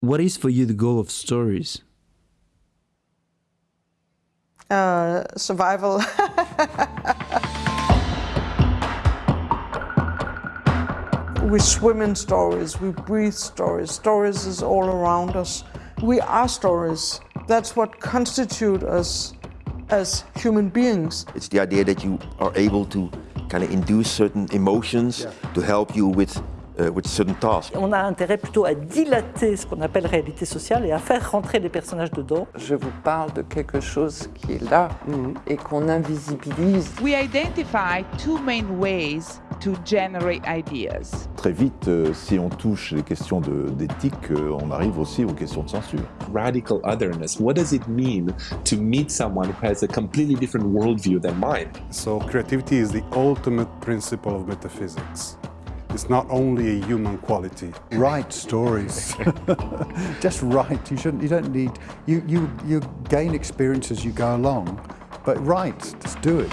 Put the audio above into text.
What is for you the goal of stories? Uh, survival. we swim in stories, we breathe stories. Stories is all around us. We are stories. That's what constitute us as human beings. It's the idea that you are able to kind of induce certain emotions to help you with, uh, with certain tasks. On a intérêt plutôt à dilater ce qu'on appelle réalité sociale et à faire rentrer les personnages dedans. Je vous parle de quelque chose qui est là et qu'on invisibilise. We identify two main ways to generate ideas. Très vite, euh, si on touche les questions d'éthique, euh, on arrive aussi aux questions de censure. radical otherness. What does it mean to meet someone who has a completely different worldview than mine? So creativity is the ultimate principle of metaphysics. It's not only a human quality. Write stories. Just write. You shouldn't. You don't need. You you you gain experience as you go along, but write. Just do it.